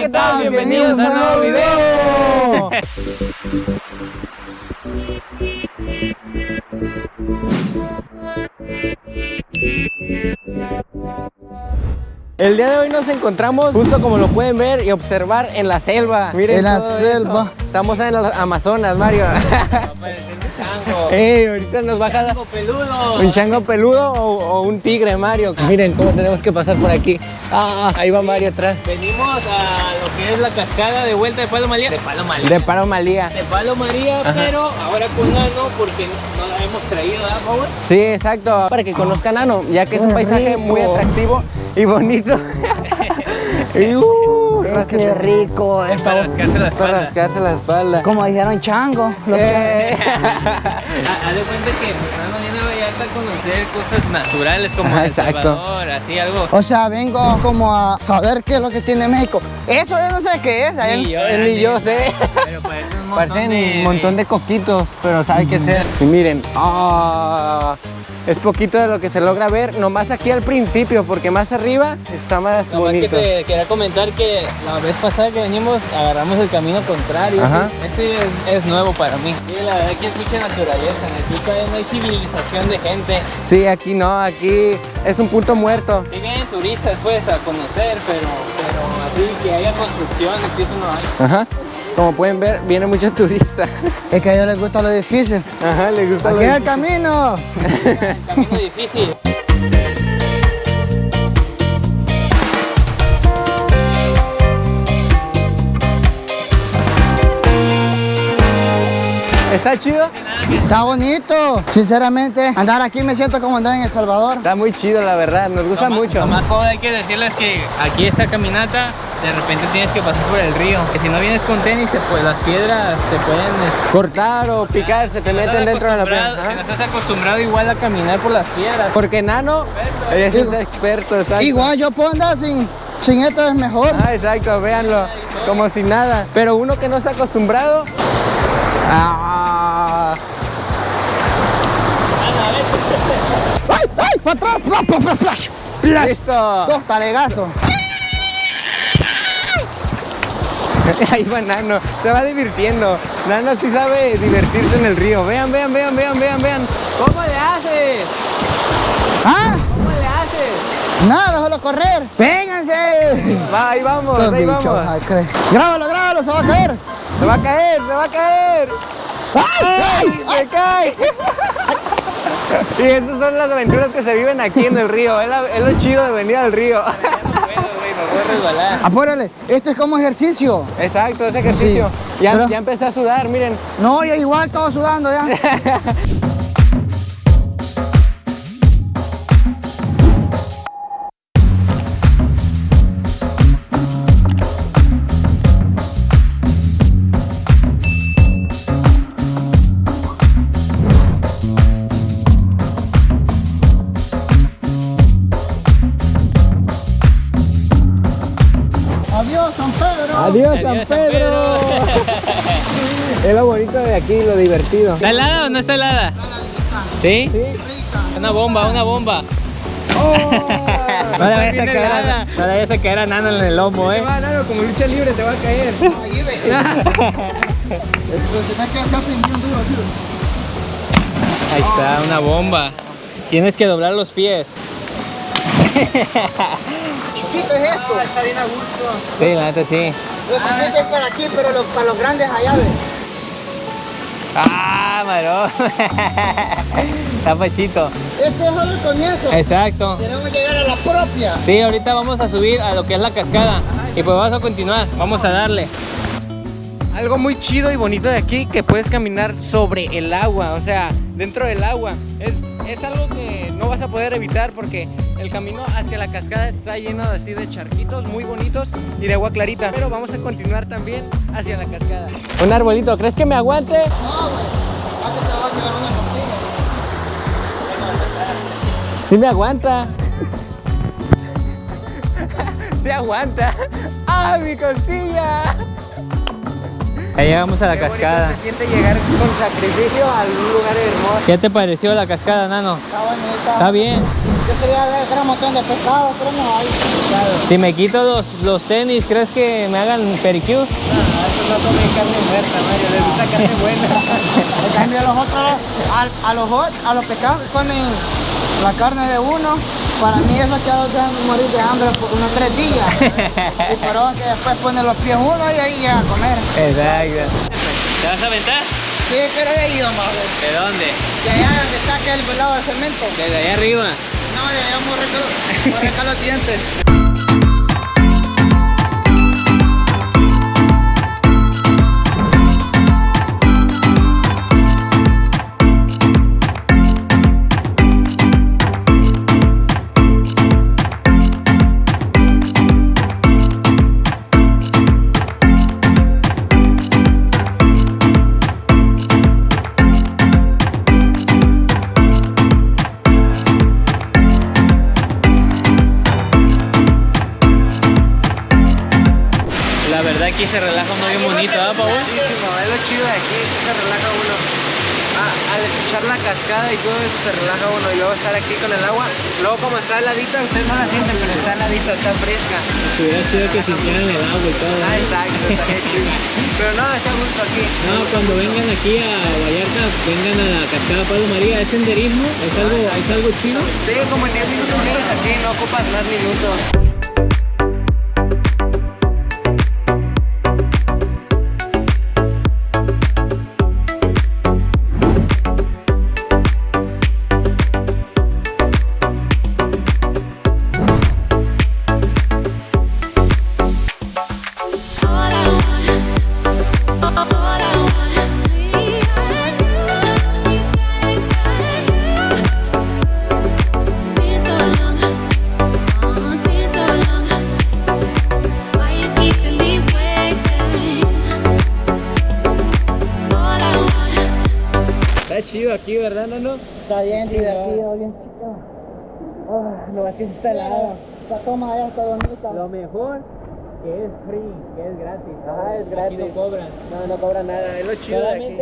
¿qué tal? Bienvenidos a un nuevo video. El día de hoy nos encontramos justo como lo pueden ver y observar en la selva. Miren En la selva. eso. Estamos en el Amazonas, Mario. Ey, ahorita nos baja la- peludo. un chango peludo o, o un tigre, Mario. Miren cómo tenemos que pasar por aquí. Ah, ahí va Mario atrás. Venimos a lo que es la cascada de vuelta de Palo María. De Palo María. De Paro Malía. De Palo María, Ajá. pero ahora con Nano porque no la hemos traído, ¿verdad, Power? Sí, exacto. Para que conozcan Ano, ya que es un paisaje muy atractivo y bonito. y, uh, Qué rico. Es para rascarse la Es para espalda. rascarse la espalda. Como dijeron chango. Lo que- Eh. Ha- Haz de cuenta que Nano viene a Vallarta a conocer cosas naturales como Ajá, El exacto. Salvador, así algo. O sea, vengo como a saber qué es lo que tiene México. Eso yo no sé qué es. Ni yo, ni- yo sé. Pero parecen un montón Parecen de... un montón de coquitos, pero sabe qué ser. Y miren, ah, es poquito de lo que se logra ver, nomás aquí al principio, porque más arriba está más Nomás que bonito. te quería comentar que la vez pasada que venimos agarramos el camino contrario. Ajá. Este es, es nuevo para mí. Sí, la verdad que es mucha naturaleza. Aquí todavía no hay civilización de gente. Sí, aquí no, aquí es un punto muerto. Sí vienen turistas pues a conocer, pero, pero así que haya construcciones, que eso no hay. Ajá. Como pueden ver, viene muchos turistas. Es que a ellos les gusta lo difícil. Ajá, le gusta Aquí lo es el camino. El camino difícil. ¿Está chido? Está bonito. Sinceramente, andar aquí me siento como andar en El Salvador. Está muy chido, la verdad, nos gusta Nomás- mucho. Pau, hay que decirles que aquí esta caminata de repente tienes que pasar por el río. Que si no vienes con tenis, te- pues las piedras te pueden... este, Cortar o picar, se te meten dentro de la piedra. No estás acostumbrado igual a caminar por las piedras. Porque Nano es Digo- experto, exacto. Igual yo puedo andar sin, sin esto es mejor. Ah, exacto, véanlo, como si nada. Pero uno que no está acostumbrado. Ah, ¡Para pla! ¡Pla! listo. Dos talegazos. Ahí va Nano, se va divirtiendo. Nano sí sabe divertirse en el río. Vean, vean, vean, vean, vean, vean. ¿Cómo le haces? ¿Ah? ¿Cómo le haces? Nada, déjalo correr. ¡Vénganse! Va, ahí vamos, ahí bichos, vamos. ay. Grábalo, grábalo, se va a caer. Se va a caer, se va a caer. ¡Ay! ¡Ay, se cae! Y esas son las aventuras que se viven aquí en el río. Es, la- es lo chido de venir al río. No puedo, güey, me voy a resbalar. Apúrale, esto es como ejercicio. Exacto, ese ejercicio. Sí, ya, pero- ya empecé a sudar, miren. No, yo igual, todo sudando ya. Adiós, Adiós, San San Pedro. es lo bonito de aquí, lo divertido. ¿Está helada o no está helada? ¿Sí? Una bomba, una bomba. No la vayas a caer, a- la vayas a caer a Nano en el lomo, eh. va, Nano, como lucha libre te va a caer. Ahí ve. Ahí está, una bomba. Tienes que doblar los pies. Chiquito es esto. Está bien a gusto. Sí, la neta sí. Lo chiquito es para aquí, pero para los grandes allá, ve. Ah, marón. Está pachito. Este es solo el comienzo. Exacto. Queremos llegar a la propia. Sí, ahorita vamos a subir a lo que es la cascada. Y pues vamos a continuar. Vamos a darle. Algo muy chido y bonito de aquí que puedes caminar sobre el agua, o sea, dentro del agua. Es, es algo que no vas a poder evitar porque el camino hacia la cascada está lleno así de charquitos muy bonitos y de agua clarita. Pero vamos a continuar también hacia la cascada. Un arbolito, ¿crees que me aguante? No, güey. Te va a quedar una costilla. Sí me aguanta. Sí aguanta. ¡Ah, mi costilla! Ahí llegamos a la Qué cascada. Se siente llegar con sacrificio a un lugar hermoso. ¿Qué te pareció la cascada, Nano? Está bonita. Está bien. Yo quería ver gran montón de pescado, pero no hay. Si me quito los, los tenis, ¿crees que me hagan pericure? No, eso no come carne muerta, Mario. Les gusta carne buena. En cambio los otros, a, a los a los pescados comen la carne de uno, para mí eso que los dejan morir de hambre por unos tres días. y pero que después ponen los pies uno y ahí llega a comer. Exacto. ¿Te vas a aventar? Sí, pero he ido más. ¿De dónde? De allá donde está aquel lado de cemento. Desde allá arriba. No, de allá muy rico los dientes. Se relaja uno bien bonito, ¿ah, Paul? Es lo chido de aquí, se relaja uno. Ah, al escuchar la cascada y todo eso se relaja uno y luego estar aquí con el agua. Luego como está heladita, ustedes no la sienten, pero está heladita, está fresca. Estuviera chido que sintieran el agua y todo. Ah, exacto, está chido. Pero no, está gusto aquí. No, cuando vengan aquí a Vallarta, vengan a la cascada Pablo María, es senderismo, es algo, es algo chido. Sí, como en 10 minutos llegas aquí, no ocupas más minutos. ¿Verdad, Nano? Está bien divertido, bien chico. Ah, no, es que sí está helado. La toma allá está bonita. Lo mejor que es free, que es gratis. Ah, es Aquí gratis. no cobran. No, no cobra nada, es lo chido de aquí.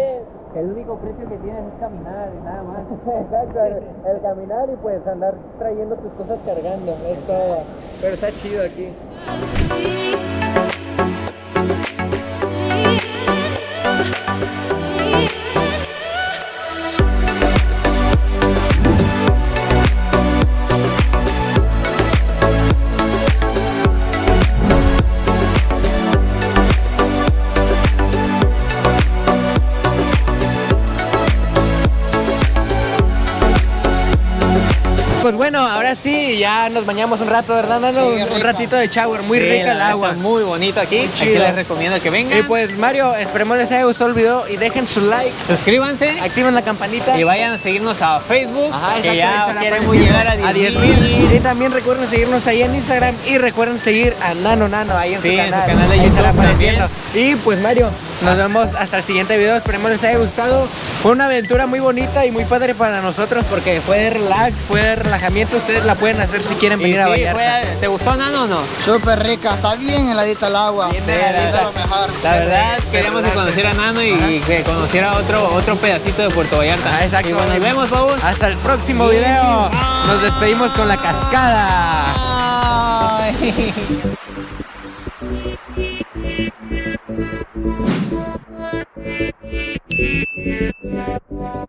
El único precio que tienes es caminar y nada más. Exacto, el, el caminar y pues andar trayendo tus cosas cargando, es todo. Pero está chido aquí. Bueno, ahora sí, ya nos bañamos un rato, ¿verdad, Nano? Sí, un ratito de shower, muy Sí, rica el agua. muy bonito aquí. Muy Aquí les recomiendo que vengan. Y pues Mario, esperemos les haya gustado el video y dejen su like, Suscríbanse activen la campanita. y vayan a seguirnos a Facebook. Ajá, exacto, ya queremos llegar a 10 10,000. Y también recuerden seguirnos ahí en Instagram y recuerden seguir a Nano Nano ahí en Sí, su en su canal. canal de YouTube apareciendo. Y pues Mario, nos vemos hasta el siguiente video. Esperemos les haya gustado. Fue una aventura muy bonita y muy padre para nosotros porque fue de relax, fue de relajamiento. Ustedes la pueden hacer si quieren venir a sí, Vallarta. fue- ¿Te gustó, Nano, o no? Súper rica, está bien heladita el agua. Bien heladita. lo mejor. La verdad, queríamos que conociera a Nano y, y que conociera otro, otro pedacito de Puerto Vallarta. Ah, exacto. Y bueno, nos vemos, Paul. Hasta el próximo video. Nos despedimos con la cascada. Ay. Yeah, yeah, yeah, yeah.